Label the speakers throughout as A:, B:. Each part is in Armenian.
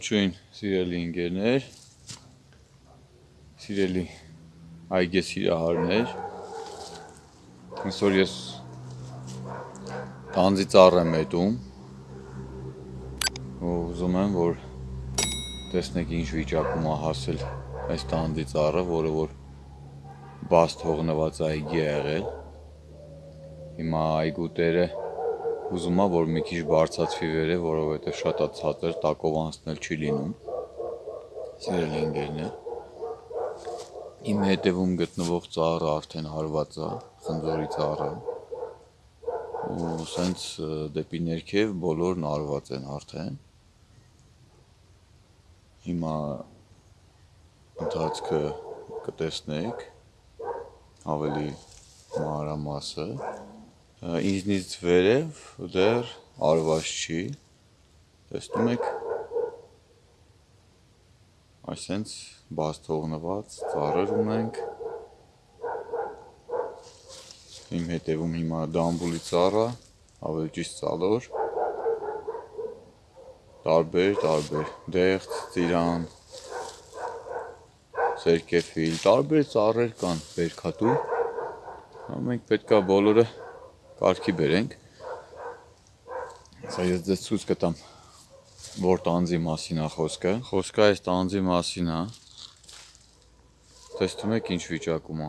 A: Ողջույն սիրելի ընկերներ, սիրելի այգե սիրահարներ, այսօր ես տանձի ծառ եմ ետում ու ուզում եմ, որ տեսնեք ինչ վիճակում է հասել այս տանձի ծառը, որը որ բաց թողնված այգի է եղել։ Հիմա այգու տերը ուզում է, որ մի քիչ բարձացվի վերև, որովհետև շատ է ցածր, տակով անցնել չի լինում։ Սիրելի ընկերներ, իմ հետևում գտնվող ծառը արդեն հարված է, խնձորի ծառը։ Ու սենց դեպի ներքև բոլորն արված են արդեն։ Հիմա ընթացքը կտեսնեք ավելի մանրամասը։ Ինձնից վերև դեռ արված չի։ Տեսնում եք այսենց բաց թողնված ծառեր ունենք։ Իմ հետևում հիմա դամբուլի ծառը, ավելի ճիշտ ծալոր։ Տարբեր, տարբեր, դեղց, ծիրան, սերկեֆիլ, տարբեր ծառեր կան բերքատու։ Մենք պետքա բոլորը կարգի բերենք։ Սա ես ձեզ ցույց կտամ որ տանձի մասին է խոսքը։ Խոսքը այս տանձի մասին է։ Տեսնում եք ինչ վիճակում է։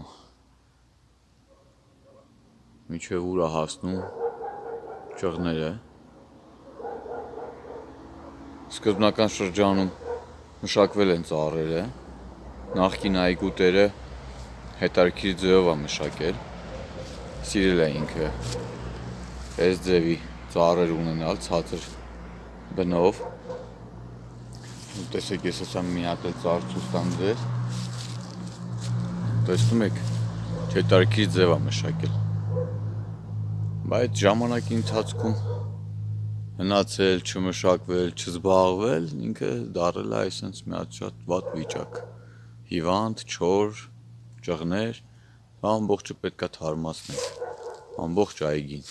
A: Միջև ուր է հասնում ճղները։ Սկզբնական շրջանում մշակվել են ծառերը։ Նախկին այգու տերը հետարքիր ձևով է մշակել։ Սիրել է ինքը այս ձևի ծառեր ունենալ ցածր բնով տեսեք ես հեսա մի հատ էլ ծառ ցույց տամ ձեզ տեսնում եք չետարքի ձև է մշակել բայց ժամանակի ընթացքում հնացել, չմշակվել, չզբաղվել, ինքը դարել է այսպես մի հատ շատ վատ վիճակ։ Հիվանդ, չոր, ճղներ, ամբողջը պետքա թարմացնել։ Ամբողջ այգին։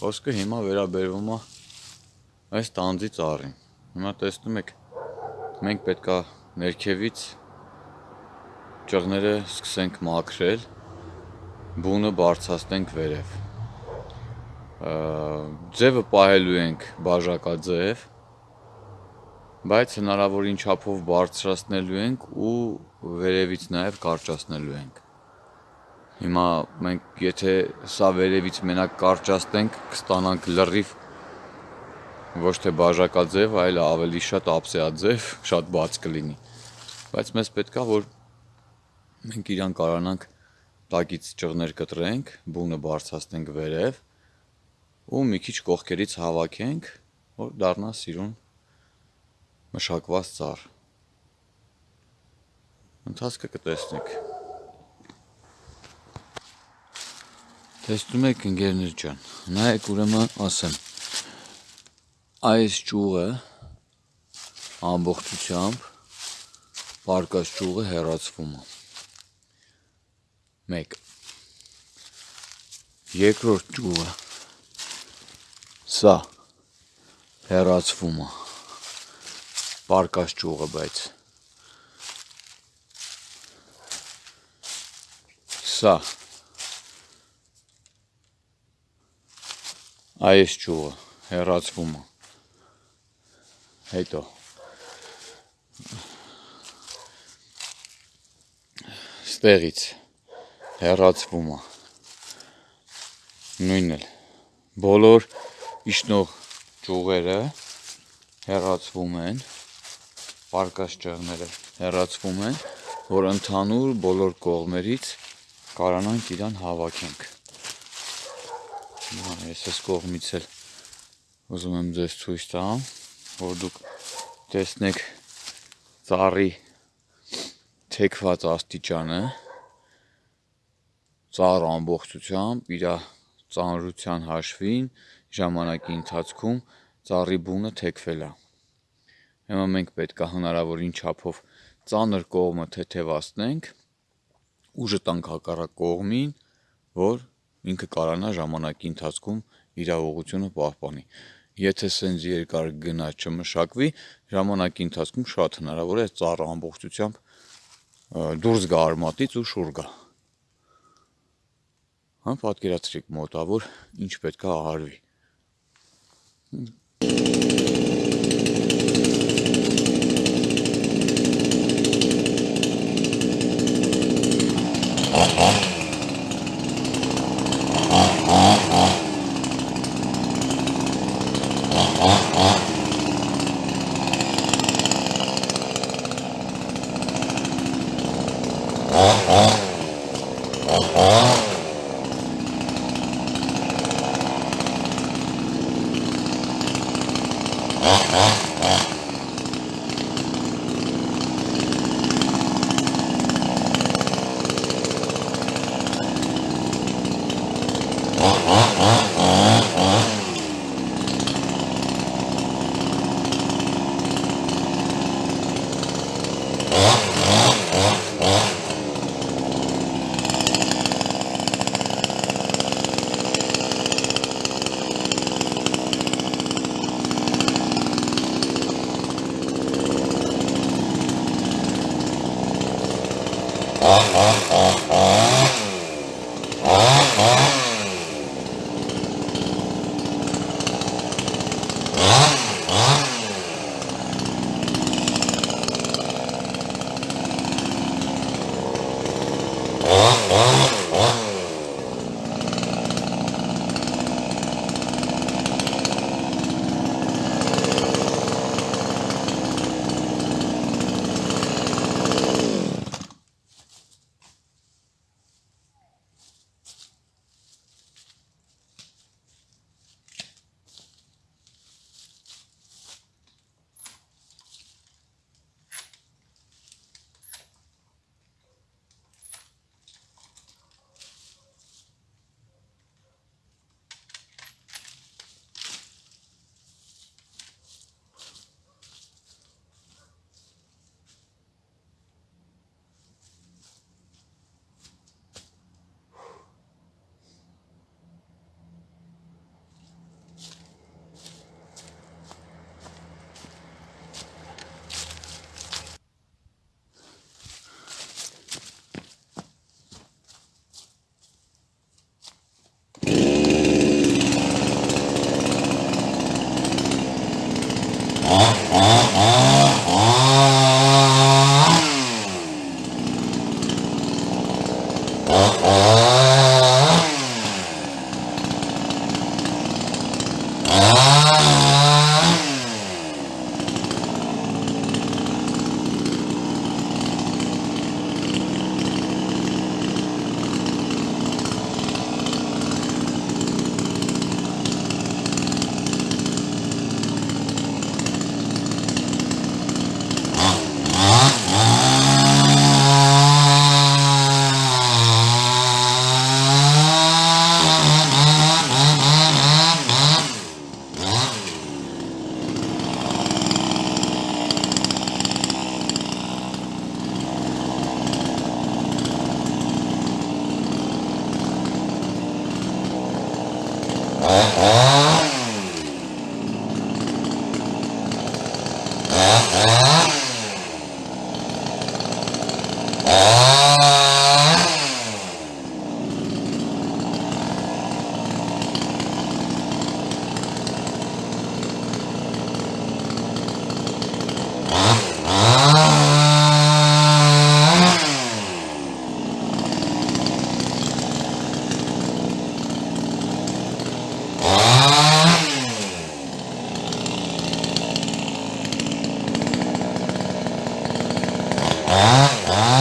A: Խոսքը հիմա վերաբերվում է այս տանձի ծառին։ Հիմա տեսնում եք, մենք պետքա ներքևից ճղները սկսենք մաքրել, բունը բարձրացնենք վերև։ Ձևը պահելու ենք բաժակաձև, բայց հնարավորին չափով բարձրացնելու ենք ու վերևից նաև կարճացնելու ենք։ Հիմա մենք եթե սա վերևից մենակ կարճացնենք, կստանանք լրիվ ոչ թե բաժակաձև, այլ ավելի շատ ափսեաձև, շատ բաց կլինի։ Բայց մեզ պետքա որ մենք իրան կարանանք տակից ճղներ կտրենք, բունը բարձրացնենք վերև ու մի քիչ կողքերից հավաքենք, որ դառնա սիրուն մշակված ծառ։ Ընթացքը կտեսնեք։ Տեսնում եք ընկերներ ջան, նայեք ուրեմն ասեմ։ Այս ճյուղը ամբողջությամբ պարկած ճյուղը հեռացվում է։ 1 Երկրորդ ճյուղը սա հեռացվում է։ Պարկած ճյուղը, բայց սա այս ճյուղը հեռացվում է հետո ստեղից հեռացվում է նույնն էլ բոլոր իշնող ճյուղերը հեռացվում են պարկած ճեղները հեռացվում են որ ընդհանուր բոլոր կողմերից կարանանք իրան հավաքենք Ես այս կողմից էլ ուզում եմ ձեզ ցույց տամ, որ դուք տեսնեք ծառի թեքված աստիճանը ծառ ամբողջությամբ իր ծանրության հաշվին ժամանակի ընթացքում ծառի բունը թեքվել է։ Հիմա մենք պետք է հնարավորին չափով ծանր կողմը թեթևացնենք, ուժը տանք հակառակ կողմին, որ ինքը կարանա ժամանակի ընթացքում իր ուղղությունը պահպանի։ եթե սենց երկար գնա չմշակվի, ժամանակի ընթացքում շատ հնարավոր է ծառը ամբողջությամբ դուրս գա արմատից ու շուր գա։ Հա, պատկերացրեք մոտավոր ինչ պետք է արվի։ 哦，好。Ah, ah.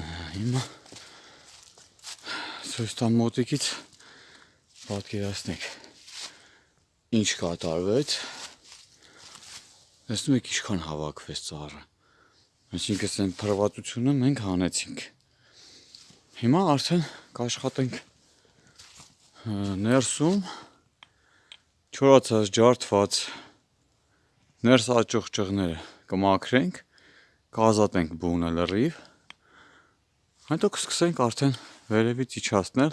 A: Հիմա ցույց տամ մոտիկից պատկերացնեք ինչ կատարվեց տեսնում եք ինչքան հավաքվեց ծառը այսինքն այն փրվատությունը մենք հանեցինք հիմա արդեն կաշխատենք ներսում չորացած ջարդված ներս աճող ճղները կմաքրենք, կազատենք բունը լրիվ, հետո կսկսենք արդեն վերևից իջացնել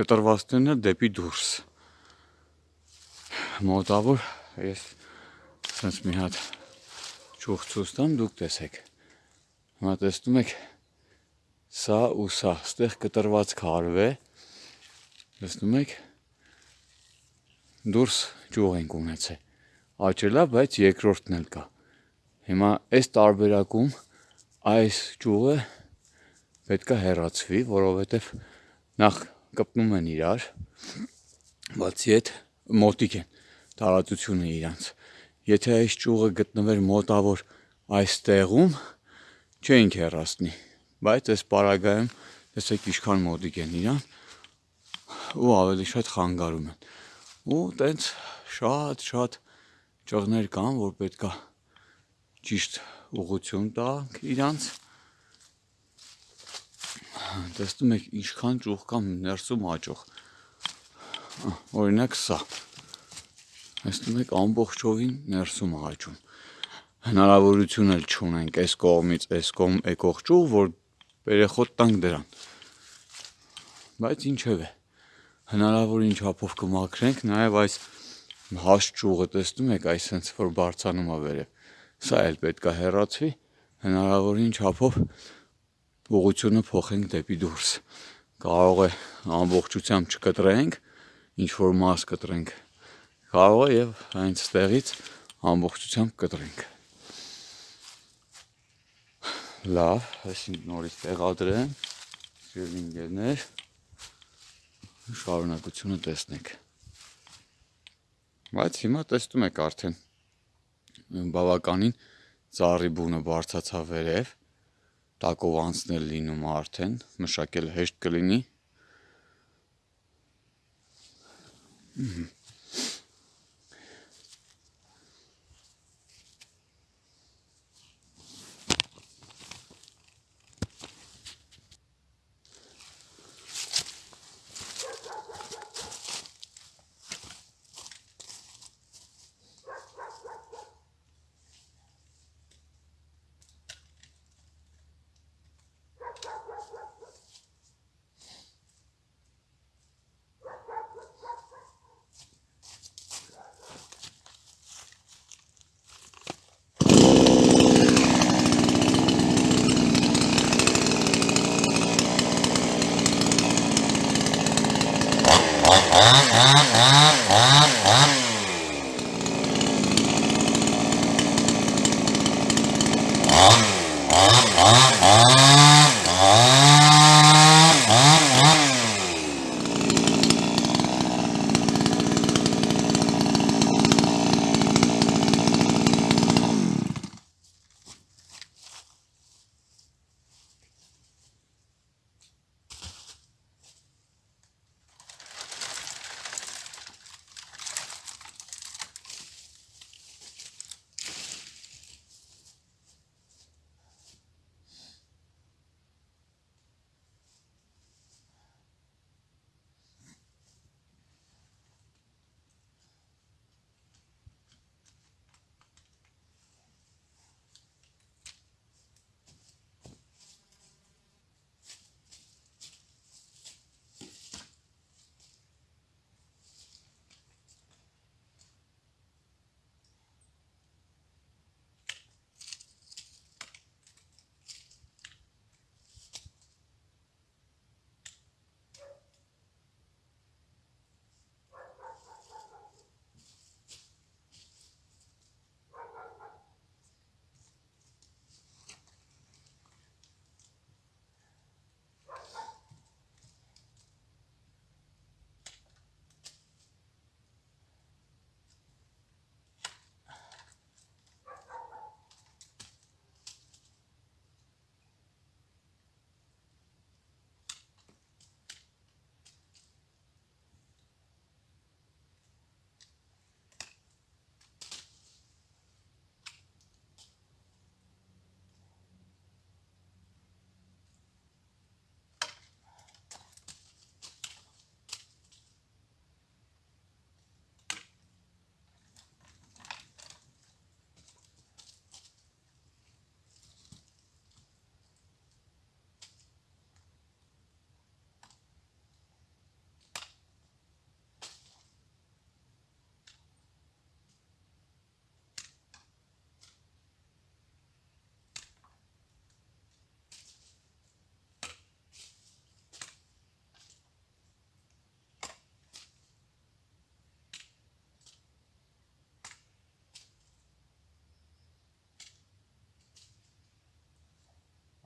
A: կտրվածքներն դեպի դուրս։ Մոտավոր ես sense մի հատ ճուղ ցույց տամ, դուք տեսեք։ Հիմա տեսնում եք սա ու սա, ստեղ կտրված քարվ է։ Տեսնում եք դուրս ճյուղ ենք ունեցել։ Աճելա, բայց երկրորդն էլ կա։ Հիմա այս տարբերակում այս ճյուղը պետքա հեռացվի, որովհետև նախ կպնում են իրար, բացի այդ մոտիկ են տարածությունը իրանց։ Եթե այս ճյուղը գտնվեր մոտավոր այս տեղում, չէինք հեռացնի, բայց այս պարագայում տեսեք ինչքան մոտիկ են իրան ու ավելի շատ խանգարում են ու տենց շատ-շատ ճղներ կան, որ պետքա ճիշտ ուղություն տանք իրանց։ Տեսնում եք ինչքան ճուղ կա ներսում աճող։ Օրինակ սա։ Տեսնում եք ամբողջովին ներսում աճում։ Հնարավորություն էլ չունենք այս կողմից այս կողմ եկող ճուղ, որ երեխոտ տանք դրան։ Բայց ինչևէ հնարավորին չափով կմաքրենք, նաև այս հաստ ճյուղը տեսնում եք, այս sense որ բարձանում է վերև։ Սա էլ պետքա հեռացվի, հնարավորին չափով ուղությունը փոխենք դեպի դուրս։ Կարող է ամբողջությամբ չկտրենք, ինչ որ մաս կտրենք։ Կարող է եւ այնց տեղից ամբողջությամբ կտրենք։ Լավ, այսինքն նորից տեղադրեմ։ Սիրելի ընկերներ, շարունակությունը տեսնենք։ Բայց հիմա տեսնում եք արդեն բավականին ծառի բունը բարձացավ վերև, տակով անցնել լինում արդեն, մշակել հեշտ կլինի։ Ահա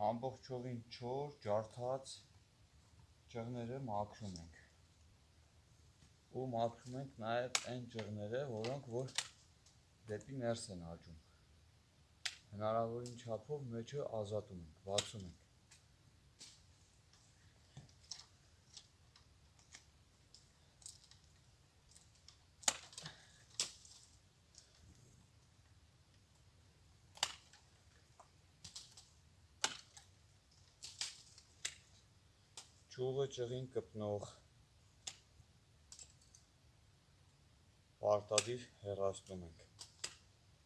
A: ամբողջովին չոր, ջարդած ճղները մաքրում ենք։ Ու մաքրում ենք նաև այն ճղները, որոնք որ դեպի ներս են աճում։ Հնարավորին չափով մեջը ազատում ենք, բացում ենք։ Ճյուղը ճղին կպնող պարտադիր հեռացնում ենք,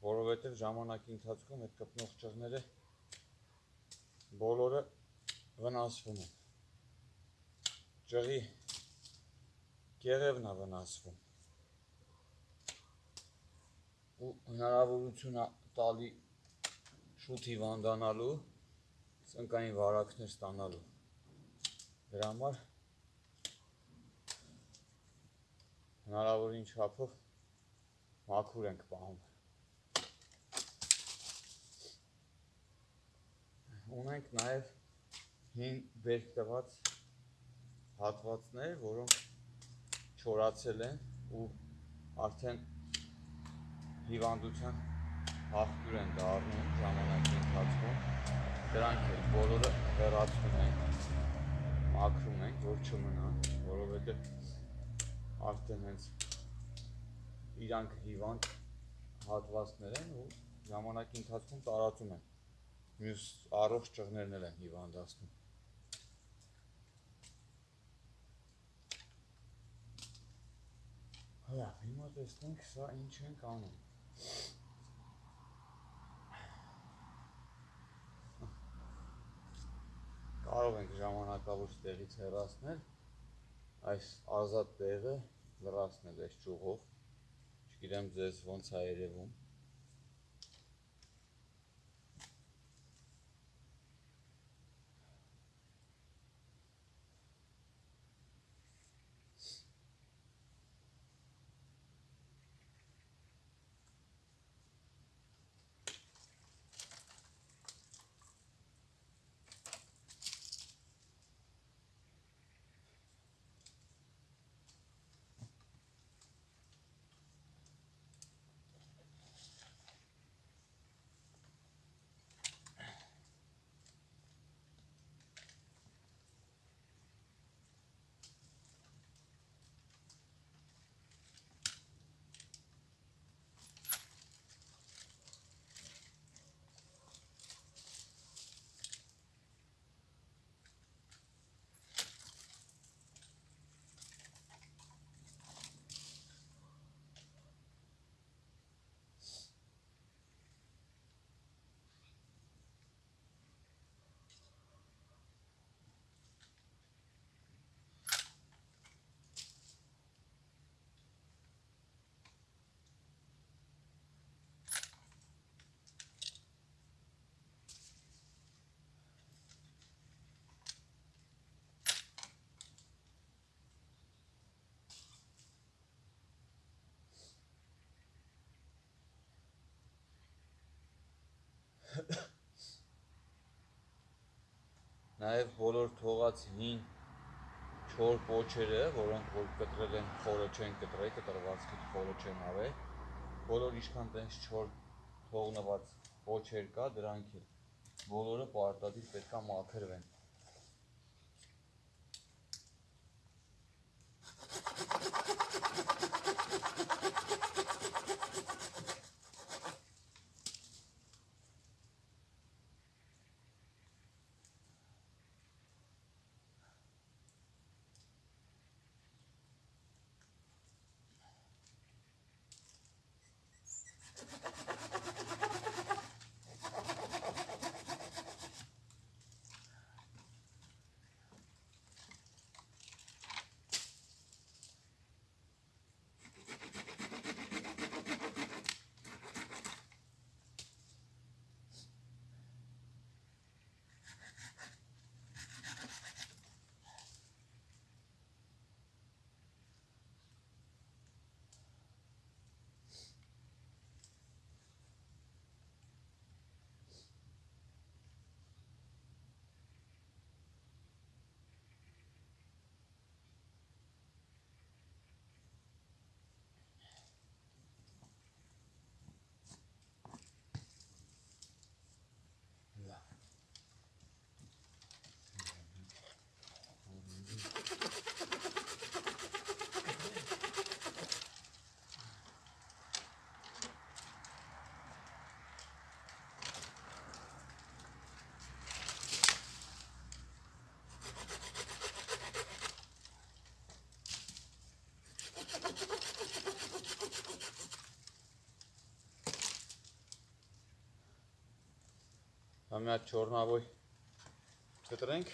A: որովհետև ժամանակի ընթացքում այդ կպնող ճղները բոլորը վնասվում են։ Ճղի գեղևն է վնասվում ու հնարավորություն տալի շուտ հիվանդանալու, ծնկային վարակներ ստանալու։ Դրա համար հնարավորին չափով մաքուր ենք պահում։ Ունենք նաև հին բերք տված հատվածներ, որոնք չորացել են ու արդեն հիվանդության հաղթուր են դառնում ժամանակի ընթացքում։ Դրանք էլ բոլորը հեռացնում ենք մաքրում ենք, որ չմնա, որովհետև արդեն հենց իրանք հիվանդ հատվածներ են ու ժամանակի ընթացքում տարածում են։ Մյուս առողջ ճղներն են հիվանդացնում։ Հա, հիմա տեսնենք սա ինչ ենք անում։ կարող ենք ժամանակավոր տեղից հեռացնել այս ազատ տեղը լրացնել այս ճյուղով չգիտեմ ձեզ ոնց է երևում Նաև բոլոր թողած հին չոր պոչերը, որոնք որ կտրել են խորը չեն կտրել, կտրվածքի խորը չեն արել, բոլոր ինչքան տենց չոր թողնված պոչեր կա, դրանք էլ բոլորը պարտադիր պետքա մաքրվեն։ Հատ չորնավոյ կտրենք։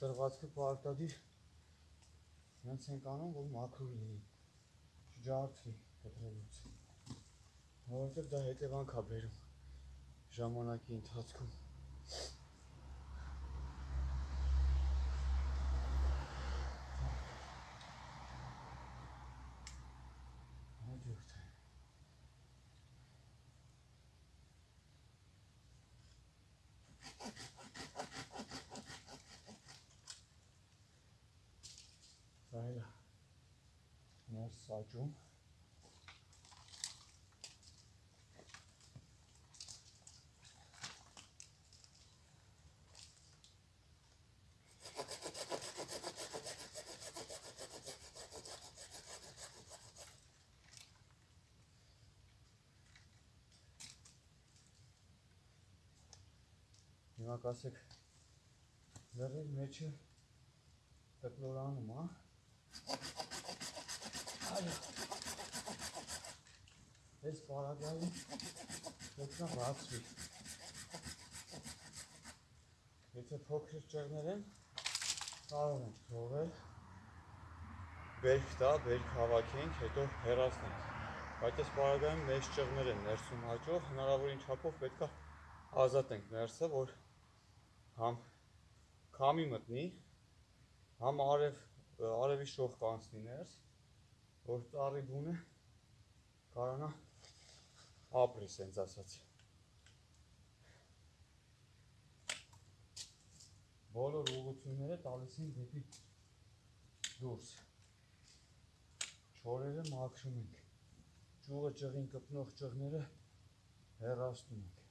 A: կտրվածքը պարտադիր հենց ենք անում, որ մաքրուր լինի, չջարդվի կտրելուց, որովհետև դա հետևանք է բերում ժամանակի ընթացքում։ Հաջորդ է։ Դա էլ է ներս սաճում։ Հիմա կասեք լրիվ մեջը տկլորանում, հա։ Այո։ Այս պարագայում պետք է բացվի։ Եթե փոքր ճեղներ են, կարող ենք թողել բերք տա, բերք հավաքենք, հետո հեռացնենք։ Բայց այս պարագայում մեծ ճեղներ են ներսում հաճող, հնարավորին չափով պետք է ազատենք ներսը, որ համ քամի մտնի, համ արև արևի շող կանցնի ներս, որ ծառի բունը կարողանա ապրի, սենց ասած։ բոլոր ուղությունները տալիս են դեպի դուրս։ Չորերը մաքրում ենք։ Ճյուղը ճղին կպնող ճղները հեռացնում ենք։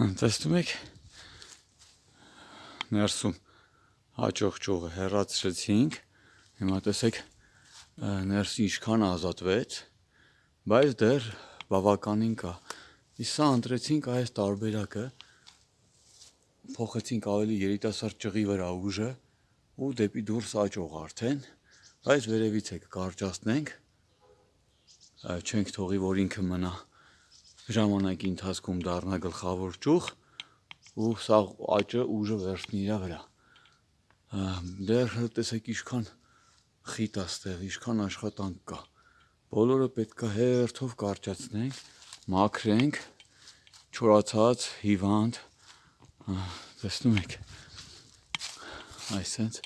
A: Տեսնում եք ներսում հաջող ճյուղը հեռացրեցինք։ Հիմա տեսեք ներսի ինչքան ազատվեց, բայց դեռ բավականին կա։ Իսկ սա ընտրեցինք այս տարբերակը, փոխեցինք ավելի երիտասարդ ճղի վրա ուժը ու դեպի դուրս աճող արդեն, բայց վերևից է կարճացնենք, չենք թողի, որ ինքը մնա ժամանակի ընթացքում դառնա գլխավոր ճյուղ ու սա աճը ուժը վերցնի իր վրա։ Դեռ տեսեք ինչքան խիտ է ստեղ, ինչքան աշխատանք կա։ Բոլորը պետքա հերթով կարճացնենք, մաքրենք, չորացած, հիվանդ, տեսնում եք։ Այսենց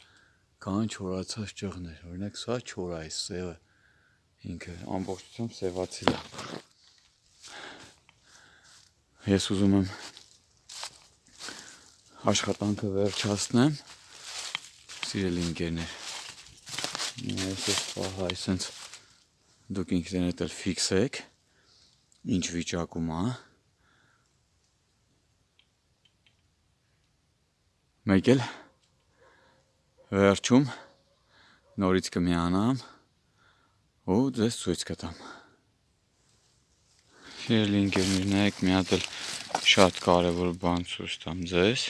A: կան չորացած ճղներ, օրինակ սա չոր այս սևը, ինքը ամբողջությամբ սևացել է։ Ես ուզում եմ աշխատանքը վերջացնեմ, սիրելի ընկերներ։ Այսպես պահա այսենց դուք ինքներդ էլ ֆիքսեք, ինչ վիճակում է։ Մեկ էլ վերջում նորից կմիանամ ու ձեզ ցույց կտամ։ Սիրելի ընկերներ, նայեք մի հատ էլ շատ կարևոր բան ցույց տամ ձեզ։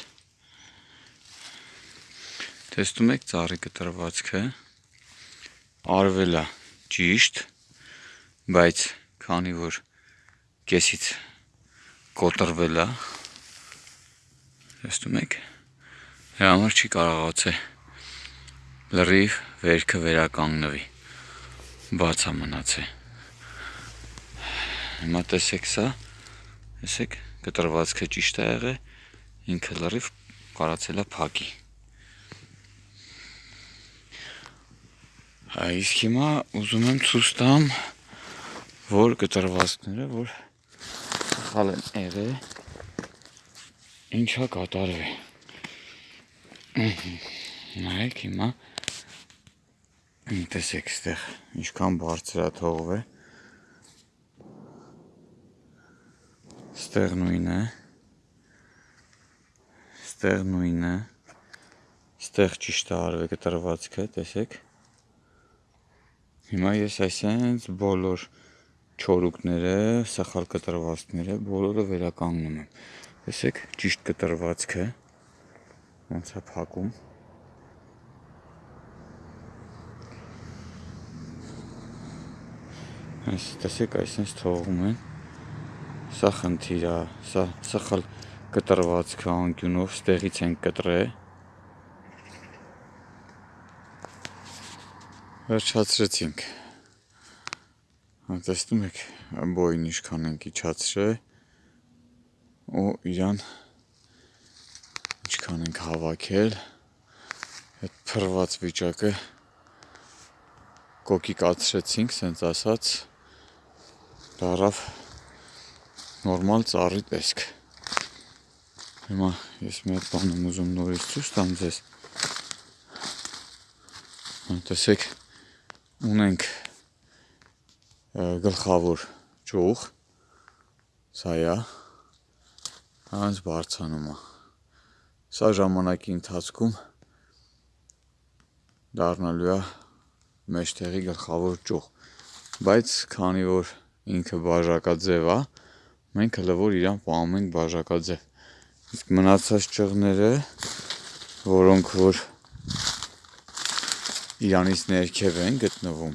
A: Տեսնում եք ծառի կտրվածքը արվել է ճիշտ, բայց քանի որ կեսից կոտրվել է, տեսնում եք, դրա համար չի կարողացել լրիվ վերքը վերականգնվի։ Բաց է մնացել։ Հիմա տեսեք սա, տեսեք, կտրվածքը ճիշտ է եղել, ինքը լրիվ կարացել է փակի։ Իսկ հիմա ուզում եմ ցույց տամ, որ կտրվածքները, որ սխալ են եղել, ինչա կատարվել։ Նայեք հիմա տեսեք ստեղ ինչքան բարձր է Ստեղ նույնն է։ Ստեղ նույնն է։ Ստեղ ճիշտ է արվել կտրվածքը, տեսեք։ Հիմա ես այսենց բոլոր չորուկները, սխալ կտրվածքները բոլորը վերականգնում եմ։ Տեսեք, ճիշտ կտրվածքը ոնց է փակում։ Այս տեսեք, այսպես թողում են Սա խնդիր է, սա սխալ կտրվածքը անկյունով ստեղից են կտրել։ Վերջացրեցինք։ Տեսնում եք, բոյն ինչքան ենք իջացրել ու իրան ինչքան ենք հավաքել այդ փրված վիճակը կոկիկացրեցինք, սենց ասած, դարավ նորմալ ծառի տեսք։ Հիմա ես մի հատ բան եմ ուզում նորից ցույց տամ ձեզ։ Տեսեք, ունենք գլխավոր ճյուղ, սա է, հենց բարձանում է։ Սա ժամանակի ընթացքում դառնալու է մեջտեղի գլխավոր ճյուղ, բայց քանի որ ինքը բաժակաձև է, մենք հələ որ իրան պահում ենք բաժակաձև։ Իսկ մնացած ճղները, որոնք որ իրանից ներքև են գտնվում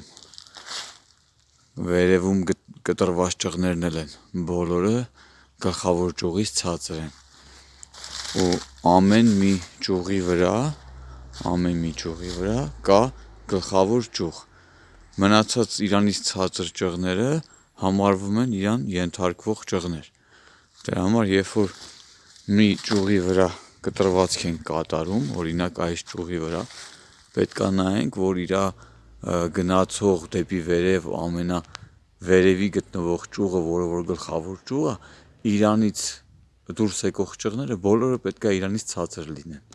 A: վերևում կտրված ճղներն էլ են բոլորը գլխավոր ճյուղից ցածր են ու ամեն մի ճյուղի վրա ամեն մի ճյուղի վրա կա գլխավոր ճյուղ մնացած իրանից ցածր ճղները համարվում են իրան ենթարկվող ճղներ դրա համար երբ որ մի ճյուղի վրա կտրվածք ենք կատարում օրինակ այս ճյուղի վրա պետք է նայենք որ իր գնացող դեպի վերև ամենավերևի գտնվող ճյուղը որը որ գլխավոր ճյուղ է իրանից դուրս եկող ճղները բոլորը պետք է իրանից ցածր լինեն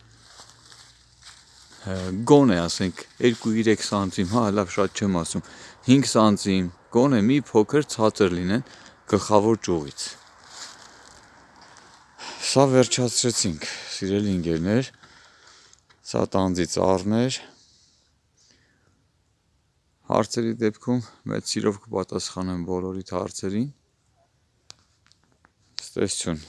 A: գոնե ասենք 2-3 սանտիմ, հա լավ շատ չեմ ասում 5 սանտիմ գոնե մի փոքր ցածր լինեն գլխավոր ճյուղից Սա վերջացրեցինք, սիրելի ընկերներ, սա տանձի ծառն էր, հարցերի դեպքում մեծ սիրով կպատասխանեմ բոլորիդ հարցերին, ստեսություն։